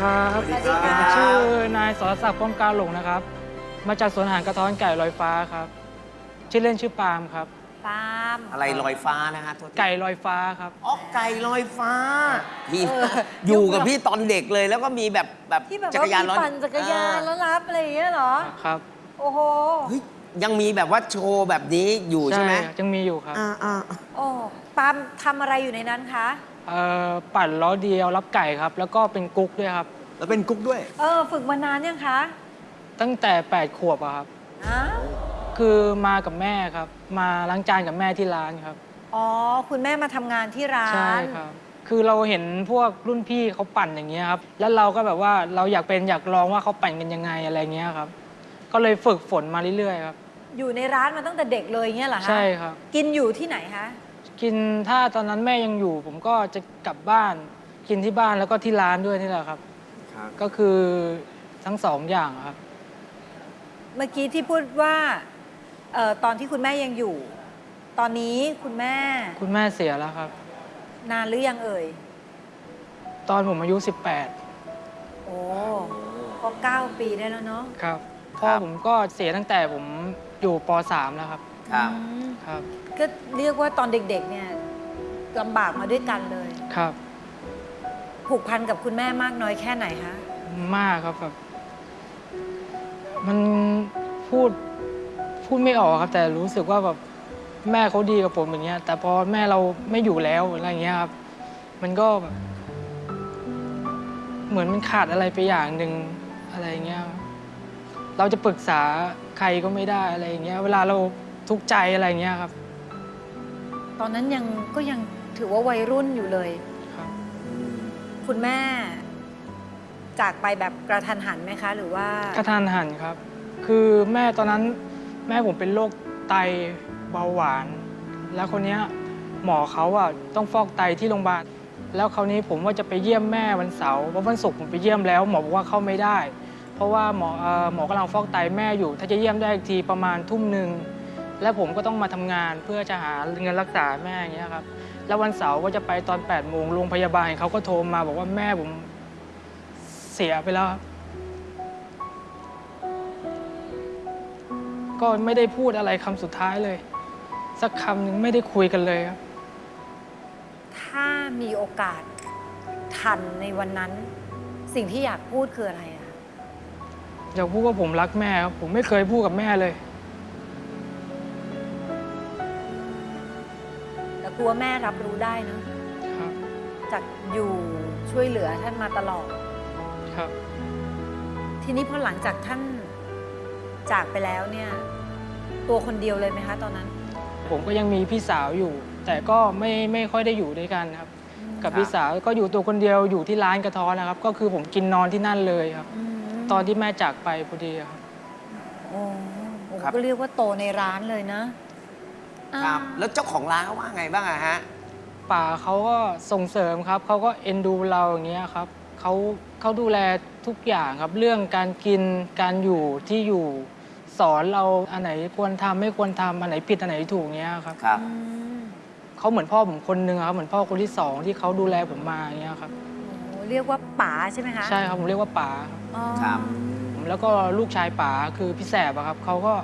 ครับ สวัสดีครับ ชื่อนายสรศักดิ์ป้อมกาหลงนะครับ มาจากสวนอาหารกระท้อนไก่ลอยฟ้าครับ ชื่อเล่นชื่อปาล์มครับ ปาล์มอะไรลอยฟ้านะฮะโทษทีไก่ลอยฟ้าครับ อ๋อไก่ลอยฟ้าพี่เอออยู่กับพี่ตอนเด็กเลยแล้วก็มีแบบแบบที่แบบจัว่ากรยานมีร้อนปั่นจักรยานแล้วรับอะไรอย่างเงี้ยเหรอ ครับโอ้โห เฮ้ยยังมีแบบว่าโชว์แบบนี้อยู่ใช่ไหมยังมีอยู่ครับ อ่าอ่าโอ้ปาล์มทำอะไรอยู่ในนั้นคะเอ่อ ปั่นล้อเดียวรับไก่ครับ แล้วก็เป็นกุ๊กด้วยครับ แล้วเป็นกุ๊กด้วย เออ ฝึกมานานยังคะ ตั้งแต่ 8 ขวบอะครับ อ้าว คือมากับแม่ครับ มาล้างจานกับแม่ที่ร้านครับ อ๋อ คุณแม่มาทำงานที่ร้านใช่ครับ คือเราเห็นพวกรุ่นพี่เขาปั่นอย่างเงี้ยครับ แล้วเราก็แบบว่าเราอยากเป็นอยากลองว่าเขาปั่นกันยังไงอะไรเงี้ยครับ ก็เลยฝึกฝนมาเรื่อยๆครับ อยู่ในร้านมาตั้งแต่เด็กเลยเงี้ยเหรอคะใช่ครับ กินอยู่ที่ไหนคะ กินถ้าตอนนั้นแม่ยังอยู่ ผมก็จะกลับบ้านกินที่บ้านแล้วก็ที่ร้านด้วยนี่แหละครับ ครับ ก็คือทั้งสองอย่างครับ เมื่อกี้ที่พูดว่าเอ่อตอนที่คุณแม่ยังอยู่ ตอนนี้คุณแม่คุณแม่เสียแล้วครับ นานหรือยังเอ่ย ตอนผมอายุ โอ้ก็เก้าปีได้แล้วเนาะ18 ครับพ่อผมก็เสียตั้งแต่ผมอยู่ป .3 แล้วครับ ครับ อืมครับ ก็เรียกว่าตอนเด็กๆเนี่ยลำบากมาด้วยกันเลย ครับ ผูกพันกับคุณแม่มากน้อยแค่ไหนคะมากครับแบบ มันพูดพูดไม่ออกครับ แต่รู้สึกว่าแบบแม่เขาดีกับผมอย่างเงี้ย แต่พอแม่เราไม่อยู่แล้วอะไรเงี้ยครับ มันก็แบบเหมือนมันขาดอะไรไปอย่างหนึ่งอะไรเงี้ยครับเราจะปรึกษาใครก็ไม่ได้อะไรเงี้ย เวลาเราทุกข์ใจอะไรเงี้ยครับ ตอนนั้นยังก็ยังถือว่าวัยรุ่นอยู่เลย ครับ คุณแม่ จากไปแบบกระทันหันไหมคะ หรือว่ากระทันหันครับ คือแม่ตอนนั้นแม่ผมเป็นโรคไตเบาหวาน แล้วคนเนี้ยหมอเขาอะต้องฟอกไตที่โรงพยาบาล แล้วคราวนี้ผมว่าจะไปเยี่ยมแม่วันเสาร์เพราะวันศุกร์ผมไปเยี่ยมแล้ว หมอบอกว่าเข้าไม่ได้ เพราะว่าหมอเอ่อหมอกำลังฟอกไตแม่อยู่ ถ้าจะเยี่ยมได้อีกทีประมาณทุ่มหนึ่ง แล้วผมก็ต้องมาทำงานเพื่อจะหาเงินรักษาแม่อย่างเงี้ยครับแล้ววันเสาร์ก็จะไปตอน8ปดโมงโรงพยาบาลเขาก็โทรมาบอกว่าแม่ผมเสียไปแล้วครับก็ไม่ได้พูดอะไรคำสุดท้ายเลย สักคำหนึ่งไม่ได้คุยกันเลยครับ ถ้ามีโอกาสทันในวันนั้น สิ่งที่อยากพูดคืออะไรอะอยากพูดว่าผมรักแม่ครับ ผมไม่เคยพูดกับแม่เลย ต่กลัวแม่รับรู้ได้เนอะครับจากอยู่ช่วยเหลือท่านมาตลอด ครับ ทีนี้พอหลังจากท่านจากไปแล้วเนี่ย ตัวคนเดียวเลยไหมคะ ตอนนั้น ผมก็ยังมีพี่สาวอยู่ แต่ก็ไม่ไม่ค่อยได้อยู่ด้วยกันครับ กับครับพี่สาวก็อยู่ตัวคนเดียวอยู่ที่ร้านกระท้อนนะครับ ก็คือผมกินนอนที่นั่นเลยครับอืมตอนที่แม่จากไปพอดีครับโอ้โหครับ ก็เรียกว่าโตในร้านเลยนะอ่า ครับ แล้วเจ้าของร้านเขาว่าไงบ้างอะฮะ ป่าเขาก็ส่งเสริมครับ เขาก็เอ็นดูเราอย่างเงี้ยครับเขาเขาดูแลทุกอย่างครับเรื่องการกินการอยู่ที่อยู่ สอนเราอันไหนควรทำไม่ควรทำอันไหนผิดอันไหนถูกเงี้ยครับครับ อืมเขาเหมือนพ่อผมคนหนึ่งอะครับเหมือนพ่อคนที่สองที่เขาดูแลผมมาอย่างเงี้ยครับโอ้เรียกว่าป๋าใช่ไหมคะใช่ครับผมเรียกว่าป๋าครับ อ๋อครับผมแล้วก็ลูกชายป๋าคือพี่แสบอะครับเขาก็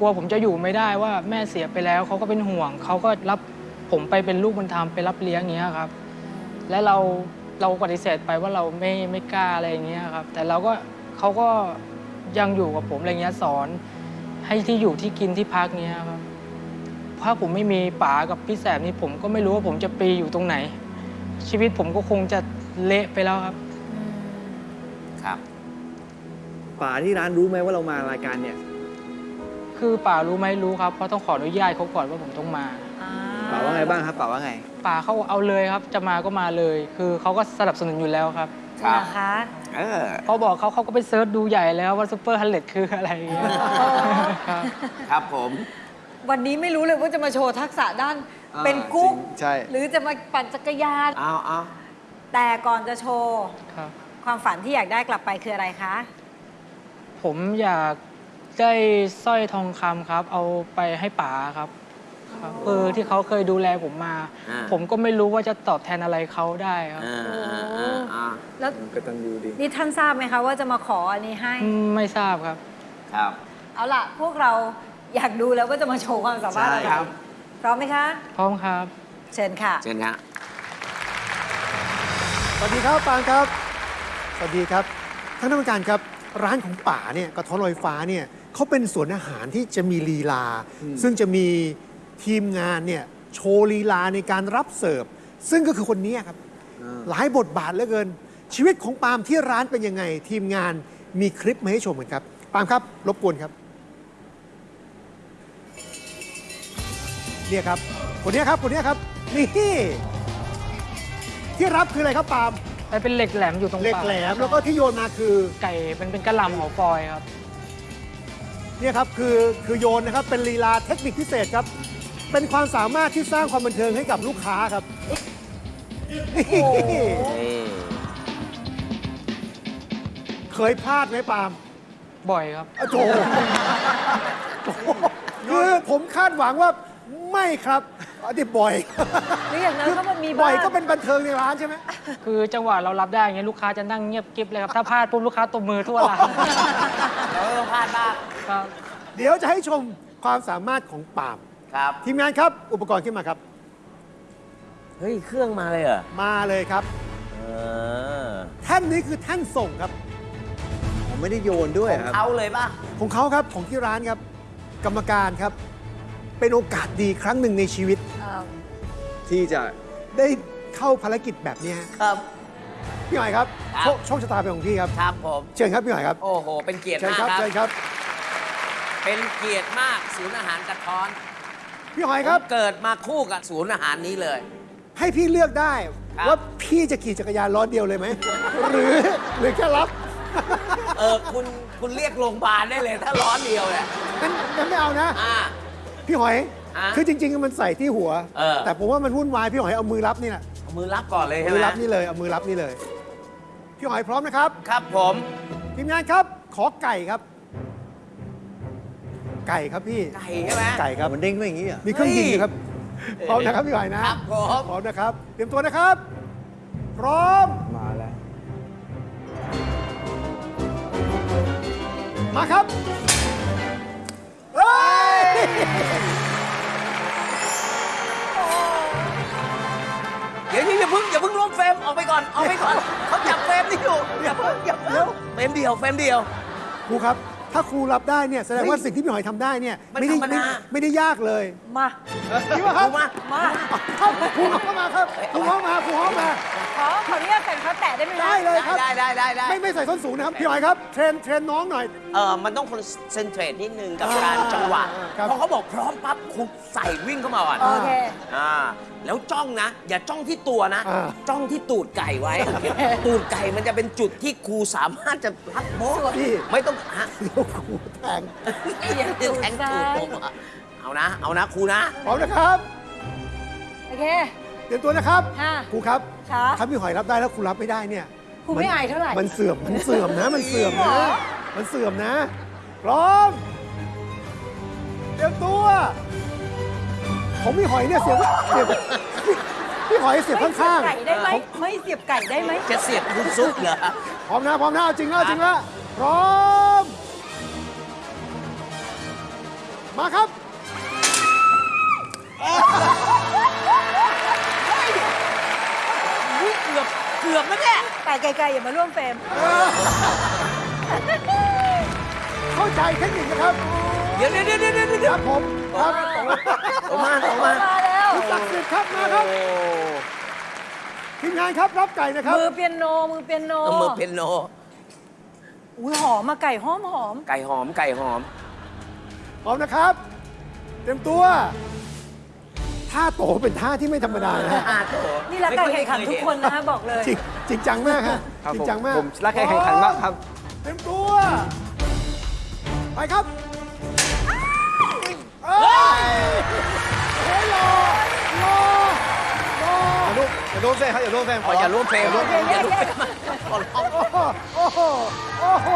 กลัวผมจะอยู่ไม่ได้ว่าแม่เสียไปแล้วเขาก็เป็นห่วงเขาก็รับผมไปเป็นลูกบุญธรรมไปรับเลี้ยงอย่างเงี้ยครับ และเราเราปฏิเสธไปว่าเราไม่ไม่กล้าอะไรอย่างเงี้ยครับ แต่เราก็เขาก็ยังอยู่กับผมอะไรเงี้ยสอน ให้ที่อยู่ที่กินที่พักเงี้ยครับถ้าผมไม่มีป๋ากับพี่แสบนี่ผมก็ไม่รู้ว่าผมจะไปอยู่ตรงไหน ชีวิตผมก็คงจะเละไปแล้วครับอืมครับป่าที่ร้านรู้ไหมว่าเรามารายการเนี่ย คือป๋ารู้ไหมรู้ครับเพราะต้องขออนุญาตเขาก่อนว่าผมต้องมาอ่าป่าว่าไงบ้างครับป่าว่าไงป๋าเขาเอาเลยครับจะมาก็มาเลย คือเขาก็สนับสนุนอยู่แล้วครับครับนะคะเออเขาบอกเขาเขาก็ไป search ดูใหญ่แล้วว่า Super Hundred คืออะไรอย่างเงี้ยครับครับผม วันนี้ไม่รู้เลยว่าจะมาโชว์ทักษะด้านอ่าเป็นกุ๊กจริงใช่หรือจะมาปั่นจักรยานเอาเอาแต่ก่อนจะโชว์ครับความฝันที่อยากได้กลับไปคืออะไรคะ ผมอยาก ได้สร้อยทองคำครับ เอาไปให้ป๋าครับครับคือที่เขาเคยดูแลผมมา อ่า ผมก็ไม่รู้ว่าจะตอบแทนอะไรเขาได้ครับอ่าอ่าอ่าอ่าแล้วกตัญญูดี นี่ท่านทราบไหมคะว่าจะมาขออันนี้ให้ อืมไม่ทราบครับ ครับ เอาล่ะ พวกเราอยากดูแล้วว่าจะมาโชว์ความสามารถอะไรใช่ครับ พร้อมไหมคะ พร้อมครับ เชิญค่ะ เชิญครับ สวัสดีครับปางครับ สวัสดีครับท่านผู้การครับร้านของป่าเนี่ยกระท้อนลอยฟ้าเนี่ย เขาเป็นสวนอาหารที่จะมีลีลา ซึ่งจะมีทีมงานเนี่ยโชว์ลีลาในการรับเสิร์ฟ ซึ่งก็คือคนนี้ครับ หลายบทบาทเหลือเกิน ชีวิตของปาล์มที่ร้านเป็นยังไง ทีมงานมีคลิปมาให้ชมกันครับ ปาล์มครับรบกวนครับ เนี่ยครับ คนนี้ครับ คนนี้ครับ นี่ ที่รับคืออะไรครับปาล์มไปเป็นเหล็กแหลมอยู่ตรงเหล็กปากแหลมแล้วก็ที่โยนมาคือ ไก่เป็นเป็นกระหล่ำหัวฟอยครับ เนี่ยครับคือคือโยนนะครับเป็นลีลาเทคนิคพิเศษครับ เป็นความสามารถที่สร้างความบันเทิงให้กับลูกค้าครับ นี่นี่เคยพลาดไหมปาล์มบ่อยครับโอ้โถคือผมคาดหวังว่าไม่ครับอันนี้บ่อยหรืออย่างนั้นก็มันมีบ่บ้าอยงก็เป็นบันเทิงในร้านใช่ไหมคือจังหวะเรารับได้อย่างเงี้ยลูกค้าจะนั่งเงียบกริบเลยครับ ถ้าพลาดปุ๊บลูกค้าตบมือทั่วร้าน เราก็ต้องพลาดบ้าง ครับ เดี๋ยวจะให้ชมความสามารถของปาล์มครับ ทีมงานครับอุปกรณ์ขึ้นมาครับ เฮ้ย เครื่องมาเลยเหรอมาเลยครับ เออแท่นนี้คือแท่นส่งครับ ผมไม่ได้โยนด้วยครับ เอาเลยป่ะ ของเขาครับของที่ร้านครับ กรรมการครับ เป็นโอกาสดีครั้งหนึ่งในชีวิตเอ่อที่จะได้เข้าภารกิจแบบนี้ฮะครับ พี่หอยครับครับ โชคโชคชะตาเป็นของพี่ครับ ครับผม เชิญครับพี่หอยครับ โอ้โห เป็นเกียรติเชิญมากครับ ครับ เชิญครับ เป็นเกียรติมากศูนย์อาหารกระท้อนพี่หอยครับ ผมเกิดมาคู่กับศูนย์อาหารนี้เลย ให้พี่เลือกได้ครับ ว่าพี่จะขี่จักรยานล้อเดียวเลยไหม หรือหรือแค่รับเออคุณคุณเรียกโรงพยาบาลได้เลยถ้าร้อนเดียวเนี่ยงั้นงั้นไม่เอานะ อ่า พี่หอยอะคือจริง ๆ มันใส่ที่หัว เออ แต่ผมว่ามันวุ่นวายพี่หอยเอามือรับนี่แหละเอามือรับก่อนเลยใช่เอาไหมมือรับนี่เลยเอามือรับนี่เลย พี่หอยพร้อมนะครับครับผม ทีมงานครับ ขอไก่ครับ ไก่ครับพี่ไก่ใช่ไหม ไก่ครับมันเด้งขึ้นอย่างนี้เหรอมีเครื่องยิงอยู่ครับเฮ้ยพร้อมนะครับพี่หอยนะครับผมพร้อมนะครับ เตรียมตัวนะครับ พร้อมมาแล้วมาครับเฮ้ยเดี๋ยวนี้อย่าเพิ่งอย่าเพิ่งร่วม frame ออกไปก่อนออกไปก่อนเขาจับ frame นี่อยู่อย่าเพิ่งอย่าเพิ่ง frame เดียว frame เดียวครูครับ ถ้าครูรับได้เนี่ยแสดงว่าสิ่งที่พี่หอยทำได้เนี่ยมันไม่ได้ธรรมไม่ดาไม่ได้ยากเลยมาจริงป่ะครับครูมามาครับครูเข้ามาครับครูเข้ามาครูเข้ามาข อขออนุญาตใส่รองเท้าแตะได้ไหมคะได้เลยครับ ได้ได้ได้ได้ไม่ไม่ใส่ส้นสูงนะครับ พี่หอยครับ train train น้องหน่อย เออมันต้อง concentrate นิดนึงกับอ่าการจังหวะครับพอเขาบอกพร้อมปั๊บคุณใส่วิ่งเข้ามาก่อนโอเค อ่าแล้วจ้องนะ อย่าจ้องที่ตัวนะ อ่า จ้องที่ตูดไก่ไว้ ตูดไก่มันจะเป็นจุดที่ครูสามารถจะรับโบ๊ะพี่ไม่ต้องฮะเดี๋ยวครูแทงอย่าแทงตูดผมอะเอานะ เอานะครูนะ พร้อมนะครับ โอเค เตรียมตัวนะครับค่ะ ครูครับค่ะถ้าพี่หอยรับได้แล้วครูรับไม่ได้เนี่ยครูไม่อายเท่าไหร่ มันเสื่อมมันเสื่อมนะ มันเสื่อมจริงเหรนะอมันเสื่อมนะพร้อมเตรียมตัวผมพี่หอยเนี่ยเสียบเสียบพี่หอยเสียบไม่ข้างเสียบไก่ได้ไหมไม่เสียบไก่ได้ไหมจะเสียบคุณซุปเหรอๆพร้อมนะพร้อมนะเอาจริงแล้วเอาจริงแล้วพร้อม มาครับ อุ๊ย เกือบเกือบแล้วเนี่ยไก่ไก่ๆอย่ามาร่วมเฟรมเข้าใจเทคนิคนะครับเดี๋ยวเดี๋ยวเดี๋ยวเดี๋ยวคเดี๋ยวรับผมครับออกมาออกมามาแล้วคุณศักดิ์สิทธิ์ครับมาครับทีมงานครับรับไก่นะครับมือเปียโนมือเปียโนเอามือเพนโน อุ้ยหอมมาไก่หอมหอมไก่หอมไก่หอมพร้อมนะครับ เตรียมตัว ท่าโตเป็นท่าที่ไม่ธรรมดานะฮะอ่าโถนี่รักการแข่งขันทุกคนนะฮะบอกเลย จริงจริงจังมากฮะครับจริผมงจังมากผมรักการแข่งขันมากครับเตรียมตัว ไปครับเอ้ยโอ้ยรอรอรออย่าร่วมอย่าร่วมเฟรมครับอย่าร่วมเฟรมขออย่าร่วมเฟรมโอเคอย่าร่วมแยเฟรกมขอร้องโอ้โหโอ้โหโอ้โห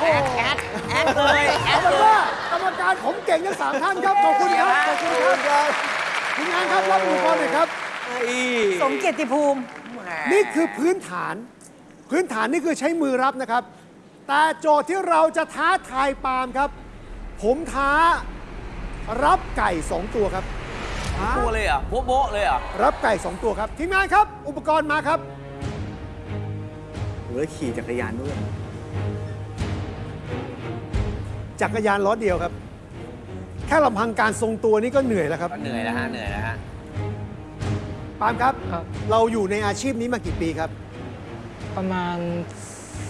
แอดแอดแอดเลยแอเอาดเป็นเลยว่ากรรมการผมเก่งทั้งสามท่านครับ ขอบคุณครับ ขอบคุณคครับทีมงานครับรับอุปกรณ์หน่อยครับ สมเกียรติภูมิ นี่คือพื้นฐาน พื้นฐานนี่คือใช้มือรับนะครับ แต่โจทย์ที่เราจะท้าทายปาล์มครับ ผมท้ารับไก่2ตัวครับ ตัวเลยเหรอะโบ๊ะโบ๊ะเลยเหรอะรับไก่2ตัวครับทีมงานครับ อุปกรณ์มาครับ หรือว่าขี่จักรยานด้วย จักรยานล้อเดียวครับ แค่ลำพังการทรงตัวนี่ก็เหนื่อยแล้วครับเหนื่อยแล้วฮะเหนื่อยแล้วฮะปาล์มครับ ครับ เราอยู่ในอาชีพนี้มากี่ปีครับ ประมาณ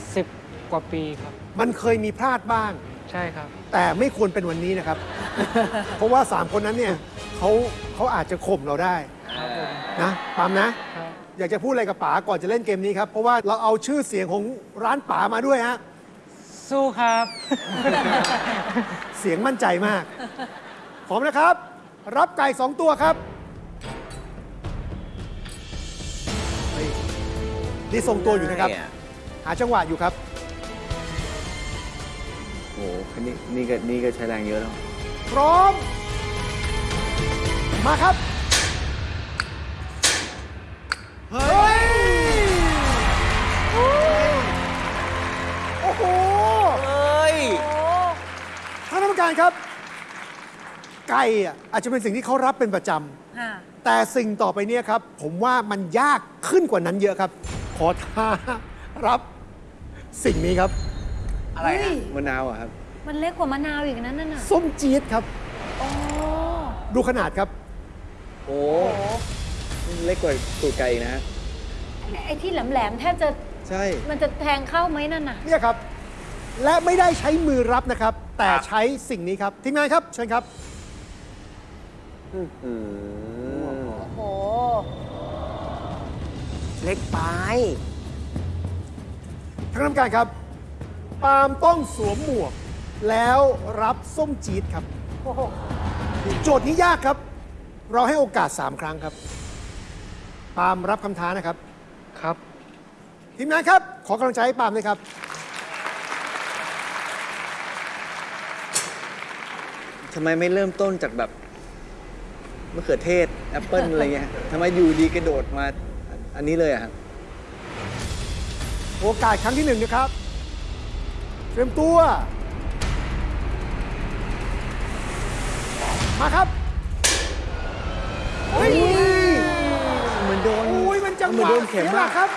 10 กว่าปีครับ มันเคยมีพลาดบ้าง ใช่ครับ แต่ไม่ควรเป็นวันนี้นะครับ เพราะว่า 3 คนนั้นเนี่ยเขาเขาอาจจะข่มเราได้ครับผมนะปาล์มนะ ครับ อยากจะพูดอะไรกับป๋าก่อนจะเล่นเกมนี้ครับ เพราะว่าเราเอาชื่อเสียงของร้านป๋ามาด้วยฮะ สู้ครับ เสียงมั่นใจมากพร้อมนะครับ รับไก่สองตัวครับเฮ้ยนี่ทรงตัวอยู่นะครับ หาจังหวะอยู่ครับ โอ้โหคันนี้นี่ก็นี่ก็ใช้แรงเยอะแล้ว พร้อม มาครับ ครับ ไก่อะอาจจะเป็นสิ่งที่เขารับเป็นประจำค่ะแต่สิ่งต่อไปเนี่ยครับ ผมว่ามันยากขึ้นกว่านั้นเยอะครับ ขอท้ารับสิ่งนี้ครับ อะไรฮะมะนาวอะครับ มันเล็กกว่ามะนาวอีกนั่นน่ะส้มจี๊ดครับ โอ้ดูขนาดครับ โอ้เล็กกว่าตูดไก่อีกนะฮะไอ้ที่แหลมๆแทบจะใช่ มันจะแทงเข้าไหมนั่นน่ะ เนี่ยครับ และไม่ได้ใช้มือรับนะครับ แต่ครับใช้สิ่งนี้ครับทีมงานครับ เชิญครับโอ้โห เล็กไปท่านกรรมการครับปาล์มต้องสวมหมวก แล้วรับส้มจี๊ดครับ โอ้โหโจทย์นี้ยากครับ เราให้โอกาส 3 ครั้งครับ ปาล์มรับคำท้านะครับ ครับ ทีมงานครับ ขอกำลังใจให้ปาล์มด้วยครับ ทำไมไม่เริ่มต้นจากแบบมะเขือเทศแอปเปิลอะไรเงี้ยทำไมอยู่ดีกระโดดมาอันนี้เลยอะครับ โอกาสครั้งที่หนึ่งนะครับ เตรียมตัว มาครับโอ้ย เหมือนโดน โอ้ยมันจังหเหมือนวะโดนเข็มสียหลัมากกครับ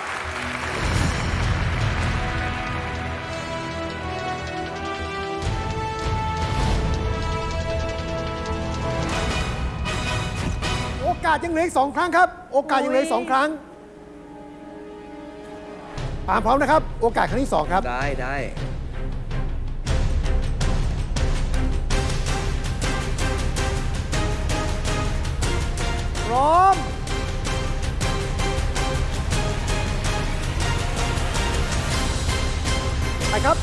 าสยังเหลืออีกสองครั้งครับ โอกาสยังเหลืออีกสองครั้งปาล์มพร้อมนะครับ โอกาสครั้งที่สองครับ ได้ได้พร้อมไปครับ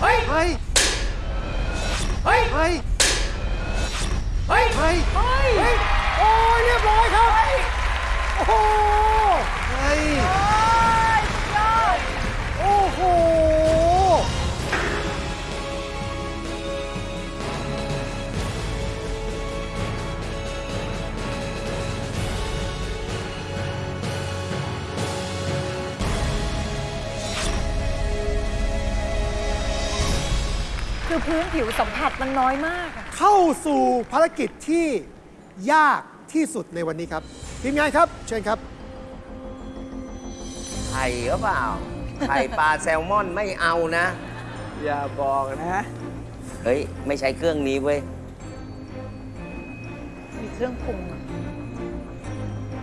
เฮ้ย เฮ้ย เฮ้ย เฮ้ยเฮ้ย เฮ้ย เฮ้ย โอ้ยเรียบร้อยครับ โอ้โห เฮ้ย โอ้โห คือพื้นผิวสัมผัสมันน้อยมากอะเข้าสู่ภารกิจที่ยากที่สุดในวันนี้ครับ ทีมงานครับ เชิญครับ ไข่หรือเปล่า ไข่ปลาแซลมอนไม่เอานะ อย่าบอกนะเฮ้ย ไม่ใช้เครื่องนี้เว้ย มีเครื่องปรุงอะ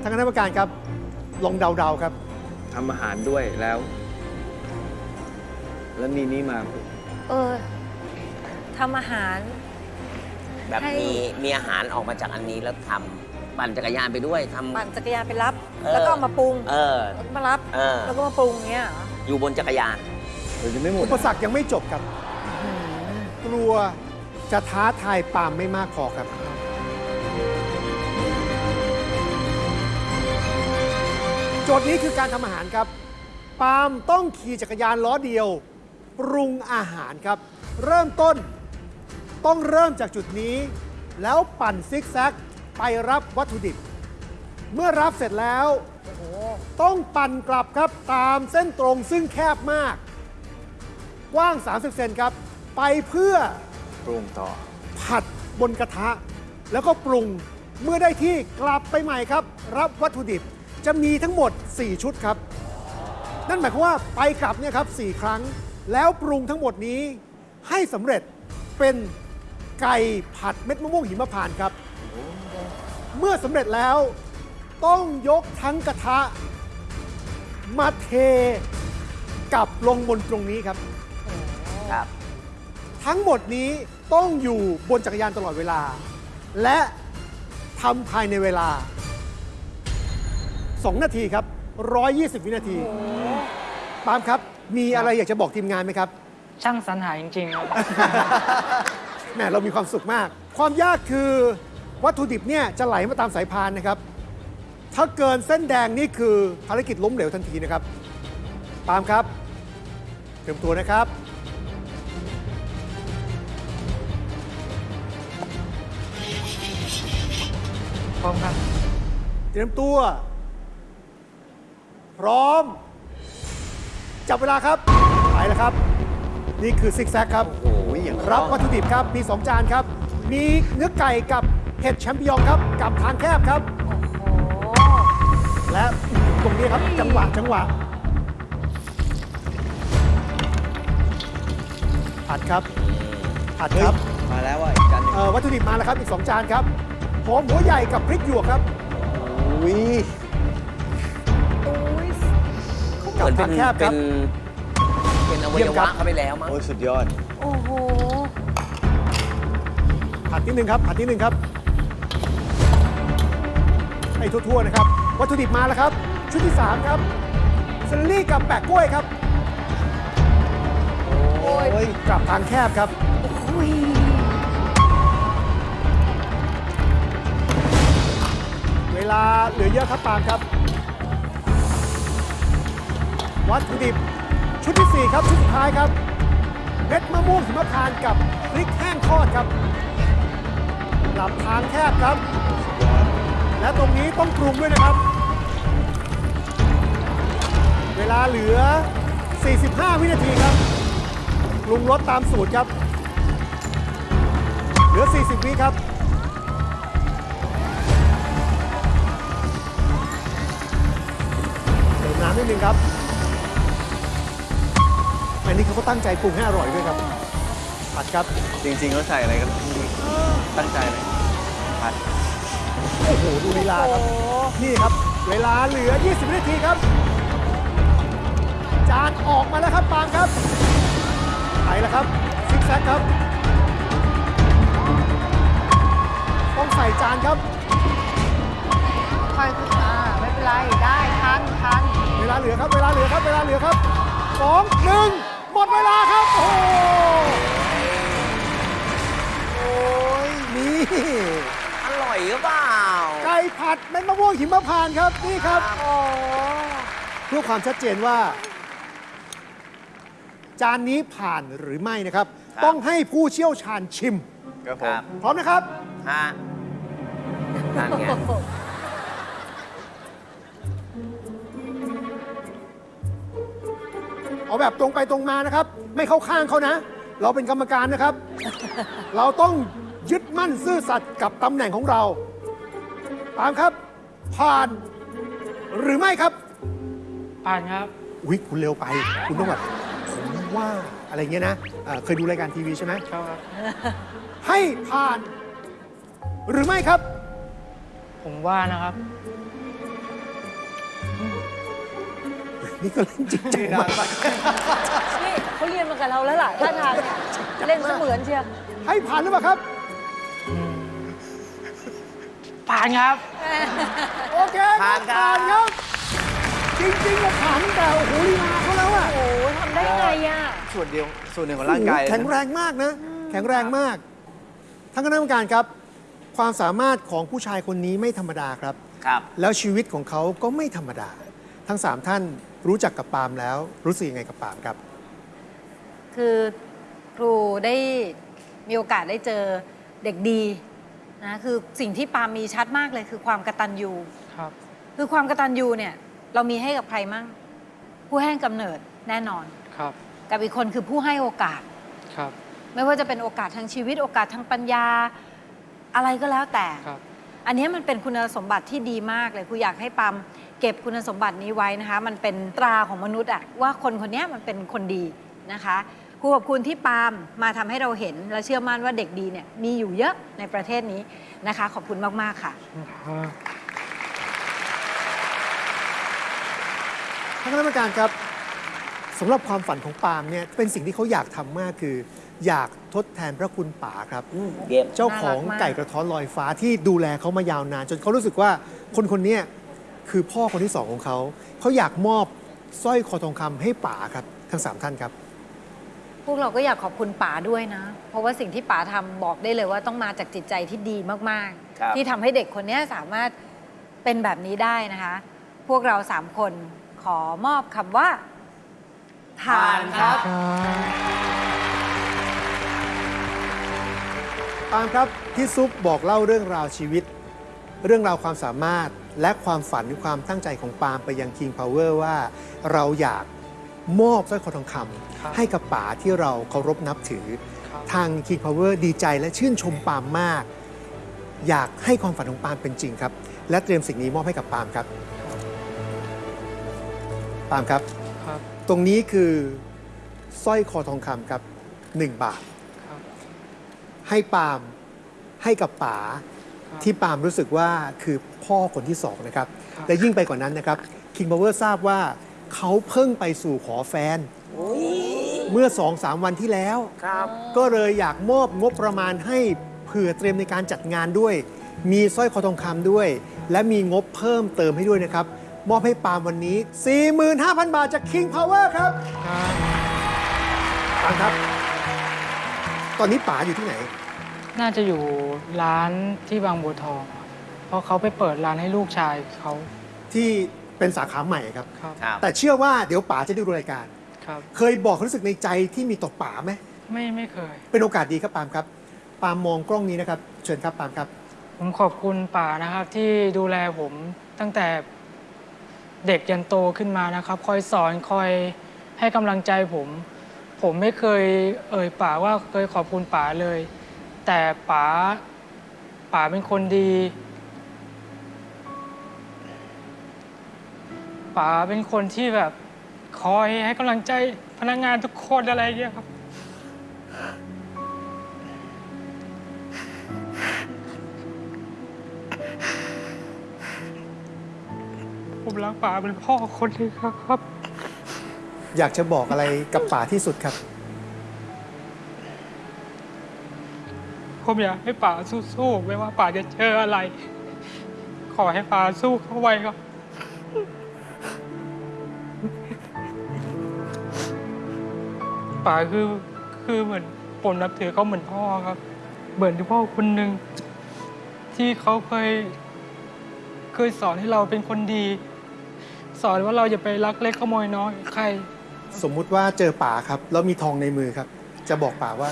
ทางคณะกรรมการครับลองเดาๆครับ ทำอาหารด้วยแล้ว แล้วมีนี่มา เออ ทำอาหาร แบบให้ มีมีอาหารออกมาจากอันนี้แล้วทำปั่นจักรยานไปด้วยทำ ปั่นจักรยานไปรับ เออ แล้วก็เอามาปรุงเออ แล้วก็มารับ เออ แล้วก็มาปรุงอย่างเงี้ยเหรออยู่บนจักรยาน เดี๋ยวจะไม่หมดอุปสรรคยังไม่จบครับ กลัวจะท้าทายปาล์มไม่มากพอครับ โจทย์นี้คือการทำอาหารครับ ปาล์มต้องขี่จักรยานล้อเดียว ปรุงอาหารครับ เริ่มต้น ต้องเริ่มจากจุดนี้ แล้วปั่นซิกแซกไปรับวัตถุดิบ เมื่อรับเสร็จแล้ว ต้องปั่นกลับครับตามเส้นตรงซึ่งแคบมาก กว้าง 30 เซนครับ ไปเพื่อปรุงต่อ ผัดบนกระทะ แล้วก็ปรุงเมื่อได้ที่กลับไปใหม่ครับ รับวัตถุดิบจะมีทั้งหมด 4 ชุดครับ นั่นหมายความว่าไปกลับเนี่ยครับ 4 ครั้ง แล้วปรุงทั้งหมดนี้ให้สำเร็จเป็น ไก่ผัดเม็ดมะม่วงหิมพานต์ครับ เมื่อสำเร็จแล้ว ต้องยกทั้งกระทะ มาเทกลับลงบนตรงนี้ครับ ครับ ทั้งหมดนี้ต้องอยู่บนจักรยานตลอดเวลา และทำภายในเวลา 2 นาทีครับ 120 วินาทีปาล์มครับ มีอะไรอยากจะบอกทีมงานไหมครับ ช่างสรรหาจริงๆครับ แหมเรามีความสุขมาก ความยากคือวัตถุดิบเนี่ยจะไหลมาตามสายพานนะครับ ถ้าเกินเส้นแดงนี่คือภารกิจล้มเหลวทันทีนะครับ ปาล์มครับเตรียมตัวนะครับ พร้อมครับ เตรียมตัว พร้อม จับเวลาครับ ไปแล้วครับ นี่คือซิกแซกครับโอ้ยอย่าง รับวัตถุดิบครับ มี 2 จานครับ มีเนื้อไก่กับเห็ดแชมปิญองครับ กับทางแคบครับ และตรงนี้ครับจังหวะจังหวะผัดครับผัดเฮ้คยรับ มาแล้วว่ะอีกจานหนึงเอ่อวัตถุดิบมาแล้วครับ อีก 2 จานครับหอมหัวใหญ่กับพริกหยวกครับ อุ้ยเหมือนเป็นกับทางแคบคเป็รับนเป็นอวัเยี่ยยมครัวะบ เข้าไปแล้วมั้งโอ้ยสุดยอดโอ้โห ผัดนิดนึงครับ ผัดนิดนึงครับ ให้ทั่วๆนะครับ วัตถุดิบมาแล้วครับ ชุดที่ 3 ครับเซลลี่กับแปะกล้วยครับ โอ้ยกลับทางแคบครับ เวลาเหลือเยอะครับปาล์มครับ วัตถุดิบชุดที่ 4 ครับ ชุดสุดท้ายครับเม็ดมะม่วงหิมพานต์กับพริกแห้งทอดครับกลับทางแคบครับ และตรงนี้ต้องปรุงด้วยนะครับ เวลาเหลือ 45 วินาทีครับปรุงรสตามสูตรครับ เหลือ 40 วิครับเติมน้ำนิดนึงครับอันนี้เขาก็ตั้งใจปรุงให้อร่อยด้วยครับ ผัดครับ จริงๆเขาใส่อะไรกันตั้งใจเลยผัด โอ้โห ดูลีลาครับ นี่ครับ เวลาเหลือ 20วินาทีครับ จานออกมาแล้วครับปางครับไปแล้วครับ ซิกแซกครับ ต้องใส่จานครับค่อยๆอ่าไม่เป็นไร ได้ทันทันเวลาเหลือครับ เวลาเหลือครับ เวลาเหลือครับสองหนึ่งหมดเวลาครับ โอ้ อร่อยหรือเปล่า ไก่ผัดเม็ดมะม่วงหิมพานต์ครับนี่ครับโอ้เพื่อความชัดเจนว่า จานนี้ผ่านหรือไม่นะครับ ครับ ต้องให้ผู้เชี่ยวชาญชิม ครับผครัมบ พร้อมนะครับ ฮะนั่นไงเอาแบบตรงไปตรงมานะครับ ไม่เข้าข้างเขานะ เราเป็นกรรมการนะครับ เราต้อง ยึดมั่นซื่อสัตย์กับตำแหน่งของเราตามครับ ผ่านหรือไม่ครับ ผ่านครับอุ๊ยคุณเร็วไป คุณต้องแบบผมว่าอะไรเงี้ยนะอ่าเคยดูรายการทีวีใช่ไหมครับ ให้ผ่าน หรือไม่ครับ ผมว่านะครับ นี่ก็เล่นจริงจังมาก นี่เขาเรียนมากับเราแล้วล่ะท่าทางเนี่ยเล่นเสมือนเชียว ให้ผ่านหรือเปล่าครับ ผ่านครับ โอเคผ่านครับผ่านครับ จริงๆเราผ่านตั้งแต่โอ้โหลีลาเขาแล้วอะโอ้โหทำได้ไงอะส่วนเดียวส่วนหนึ่งของร่างกายโอ้โหแข็งแรงมากนะ แข็งแรงมากท่านคณะกรรมการครับ ความสามารถของผู้ชายคนนี้ไม่ธรรมดาครับ ครับ แล้วชีวิตของเขาก็ไม่ธรรมดา ทั้งสามท่านรู้จักกับปาล์มแล้ว รู้สึกยังไงกับปาล์มครับ คือครูได้มีโอกาสได้เจอเด็กดี นะคือสิ่งที่ปาล์มมีชัดมากเลยคือความกตัญญูครับ คือความกตัญญูเนี่ย เรามีให้กับใครมั่ง ผู้ให้กำเนิดแน่นอนครับ กับอีกคนคือผู้ให้โอกาสครับ ไม่ว่าจะเป็นโอกาสทางชีวิต โอกาสทางปัญญา อะไรก็แล้วแต่ครับ อันนี้มันเป็นคุณสมบัติที่ดีมากเลยครูอยากให้ปาล์มเก็บคุณสมบัตินี้ไว้นะคะ มันเป็นตราของมนุษย์อะว่าคนคนนี้มันเป็นคนดีนะคะ ครูขอบคุณที่ปาล์มมาทำให้เราเห็น และเชื่อมั่นว่าเด็กดีเนี่ยมีอยู่เยอะในประเทศนี้นะคะ ขอบคุณมาก ๆ ค่ะท่านคณะกรรมการครับสำหรับความฝันของปาล์มเนี่ยเป็นสิ่งที่เขาอยากทำมากคือ อยากทดแทนพระคุณป๋าครับเกมเจ้าของน่ารักมากไก่กระท้อนลอยฟ้าที่ดูแลเขามายาวนาน จนเขารู้สึกว่าคนคนเนี้ยคือพ่อคนที่สองของเขา เขาอยากมอบสร้อยคอทองคำให้ป๋าครับทั้งสามท่านครับ พวกเราก็อยากขอบคุณป๋าด้วยนะ เพราะว่าสิ่งที่ป๋าทำบอกได้เลยว่าต้องมาจากจิตใจที่ดีมากครับ ๆ ที่ทำให้เด็กคนนี้สามารถเป็นแบบนี้ได้นะคะ พวกเราสามคนขอมอบคำว่า ผ่านครับ ปาล์มครับพี่ซุปบอกเล่าเรื่องราวชีวิต เรื่องราวความสามารถและความฝันหรือความตั้งใจของปาล์มไปยัง King Power ว่าเราอยาก มอบสร้อยคอทองคครับำให้กับป๋าที่เราเคารพนับถือครับทาง King Power ดีใจและชื่นชมปาล์มมาก อยากให้ความฝันของปาล์มเป็นจริงครับ และเตรียมสิ่งนี้มอบให้กับปาล์มครับปาล์มครับครับตรงนี้คือสร้อยคอทองคำครับ1บาทครับให้ปาล์มให้กับป๋าครับที่ปาล์มรู้สึกว่าคือพ่อคนที่สองนะครับครับ และยิ่งไปกว่านั้นนะครับ King Power ทราบว่า เขาเพิ่งไปสู่ขอแฟน เมื่อ2อสวันที่แล้ว ครับก็เลยอยากมอบงบประมาณให้เผื่อเตรียมในการจัดงานด้วย มีสร้อยคอทองคำด้วย และมีงบเพิ่มเติมให้ด้วยนะครับ มอบให้ปาล์มวันนี้ 45,000 บาทจาก King Power ครับครับปาล์มครับ ตอนนี้ป๋าอยู่ที่ไหน น่าจะอยู่ร้านที่บางบัวทองครับเพราะเขาไปเปิดร้านให้ลูกชายเขาที่ เป็นสาขาใหม่ครับ ครับ ครับ แต่เชื่อว่าเดี๋ยวป๋าจะได้ดูรายการ ครับ เคยบอกความรู้สึกในใจที่มีต่อป๋าไหม ไม่ไม่เคย เป็นโอกาสดีครับปาล์มครับ ปาล์มมองกล้องนี้นะครับ เชิญครับปาล์มครับ ผมขอบคุณป่านะครับ ที่ดูแลผมตั้งแต่เด็กยันโตขึ้นมานะครับ คอยสอนคอยให้กำลังใจผม ผมไม่เคยเอ่ยป่าว่าเคยขอบคุณป่าเลย แต่ป๋าป๋าเป็นคนดี ป๋าเป็นคนที่แบบคอยให้กำลังใจพนักงานทุกคนอะไรอย่างเงี้ยครับ ผมรักป๋าเป็นพ่อคนหนึงครับ อยากจะบอกอะไรกับป๋าที่สุดครับ ผมอยากให้ป๋าสู้ๆไม่ว่าป๋าจะเจออะไร ขอให้ป๋าสู้เข้าไว้ครับ ป๋าคือคือเหมือนผมนับถือเขาเหมือนพ่อครับ เหมือนที่พ่อคนหนึ่งที่เขาเคยเคยสอนให้เราเป็นคนดี สอนว่าเราอย่าไปลักเล็กขโมยน้อยใคร สมมุติว่าเจอป๋าครับ แล้วมีทองในมือครับ จะบอกป๋าว่า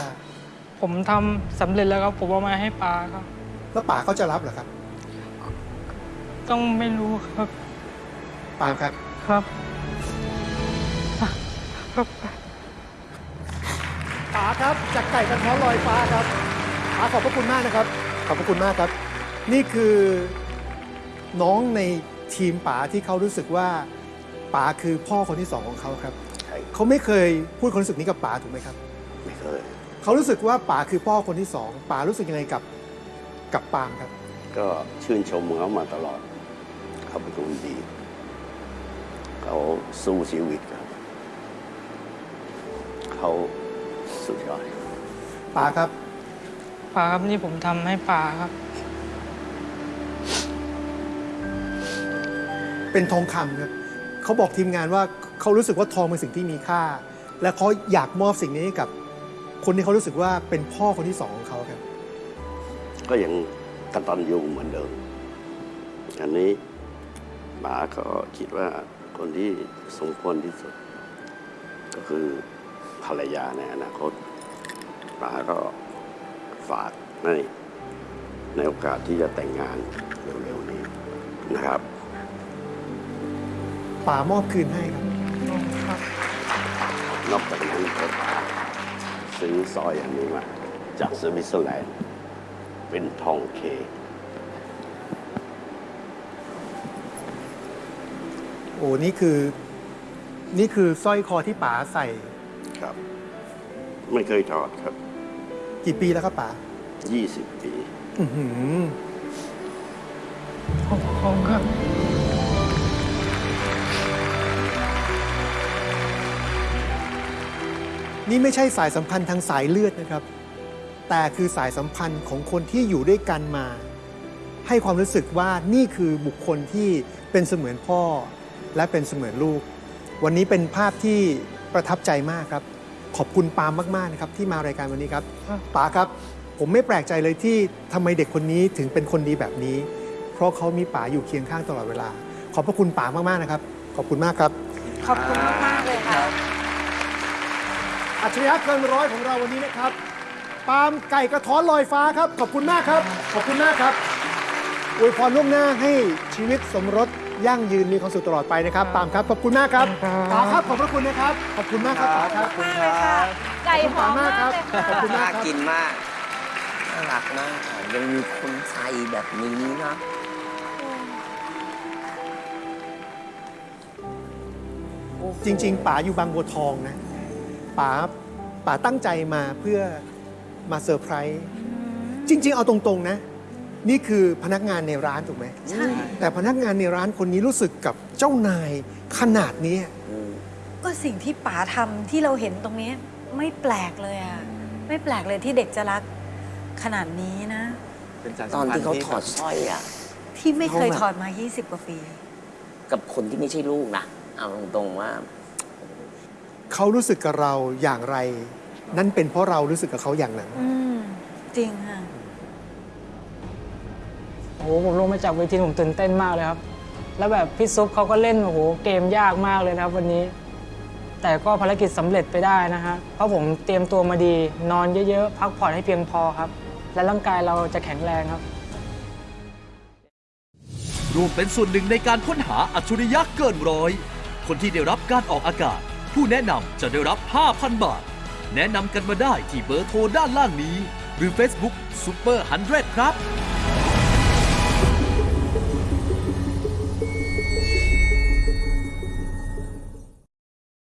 ผมทำสำเร็จแล้วครับ ผมเอามาให้ป๋าครับ แล้วป๋าเขาจะรับเหรอครับต้องไม่รู้ครับปาล์มครับ ครับ ครับ จากไก่กระท้อนลอยฟ้าครับป๋าขอบพระคุณมากนะครับ ขอบพระคุณมากครับ นี่คือน้องในทีมป๋าที่เขารู้สึกว่าป๋าคือพ่อคนที่สองของเขาครับ ใช่เขาไม่เคยพูดความรู้สึกนี้กับป๋าถูกไหมครับ ไม่เคย เขารู้สึกว่าป๋าคือพ่อคนที่สองป๋ารู้สึกยังไงกับกับปาล์มครับ ก็ชื่นชมเขามาตลอด เขาเป็นคนดี เขาสู้ชีวิตครับ เขา สุดยอดป๋าครับป๋าครับนี่ผมทำให้ป๋าครับ เป็นทองคำครับเขาบอกทีมงานว่าเขารู้สึกว่าทองเป็นสิ่งที่มีค่า และเขาอยากมอบสิ่งนี้ให้กับ คนที่เขารู้สึกว่าเป็นพ่อคนที่สองของเขาครับ ก็ยังกตัญญูเหมือนเดิม อันนี้ป๋าก็คิดว่าคนที่สมควรที่สุด ก็คือ ภรรยาในอนาคตป๋าก็ฝากให้ในโอกาสที่จะแต่งงานเร็วๆนี้นะครับป๋ามอบคืนให้ครับ นอกจากนั้นก็ซื้อสร้อยอันนี้มา จากสวิตเซอร์แลนด์ เป็นทองเค โอ้นี่คือ นี่คือสร้อยคอที่ป๋าใส่ ครับ ไม่เคยถอดครับ กี่ปีแล้วครับป๋า20ปีอื้อหือขอบคุณครับนี่ไม่ใช่สายสัมพันธ์ทางสายเลือดนะครับ แต่คือสายสัมพันธ์ของคนที่อยู่ด้วยกันมา ให้ความรู้สึกว่านี่คือบุคคลที่เป็นเสมือนพ่อและเป็นเสมือนลูก วันนี้เป็นภาพที่ ประทับใจมากครับ ขอบคุณปาล์มมากๆนะครับที่มารายการวันนี้ครับป๋าครับ ผมไม่แปลกใจเลยที่ทำไมเด็กคนนี้ถึงเป็นคนดีแบบนี้ เพราะเขามีป๋าอยู่เคียงข้างตลอดเวลา ขอบพระคุณป๋ามากๆนะครับ ขอบคุณมากครับ ขอบคุณมากๆเลยค่ะ อัจฉริยะเกินร้อยของเราวันนี้นะครับ ปาล์มไก่กระท้อนลอยฟ้าครับ ขอบคุณมากครับ ขอบคุณมากครับอวยพรล่วงหน้าให้ชีวิตสมรส ยั่งยืนมีความสุขตลอดไปนะครับปาล์มครับขอบคุณมากครับป๋าครับขอบพระคุณนะครับขอบคุณมากครับป๋าครับมากเลยค่ะไก่หอมมากเลยค่ะขอบคุณมากน่าครับกินมากน่ารักมากยังมีคนไทยแบบนี้นะจริง ๆป๋าอยู่บางบัวทองนะป๋าป๋าตั้งใจมาเพื่อมาเซอร์ไพรส์จริง ๆ เอาตรง ๆ นะ นี่คือพนักงานในร้านถูกไหมใช่ แต่พนักงานในร้านคนนี้รู้สึกกับเจ้านายขนาดนี้ก็สิ่งที่ป๋าทำที่เราเห็นตรงนี้ ไม่แปลกเลยอะไม่แปลกเลยที่เด็กจะรักขนาดนี้นะ เป็นสายตสัอมนพันที่ธ์เขาที่ถอดสร้อยอะ ที่ไม่เคยเขาแบบถอดมา 20 กว่าปี กับคนที่ไม่ใช่ลูกนะเอาตรงๆว่า เขารู้สึกกับเราอย่างไร นั่นเป็นเพราะเรารู้สึกกับเขาอย่างนั้น อืม จริงค่ะ โอ้โหผมลงมาจากเวทีผมตื่นเต้นมากเลยครับ แล้วแบบพี่ซุปเขาก็เล่นโอ้โหเกมยากมากเลยนะครับ วันนี้ แต่ก็ภารกิจสำเร็จไปได้นะฮะเพราะผมเตรียมตัวมาดี นอนเยอะๆ พักผ่อนให้เพียงพอครับ และร่างกายเราจะแข็งแรงครับร่วมเป็นส่วนหนึ่งในการค้นหาอัจฉริยะเกินร้อย คนที่ได้รับการออกอากาศ ผู้แนะนำจะได้รับ 5,000 บาท แนะนำกันมาได้ที่เบอร์โทรด้านล่างนี้ หรือ Facebook Super 100 ครับ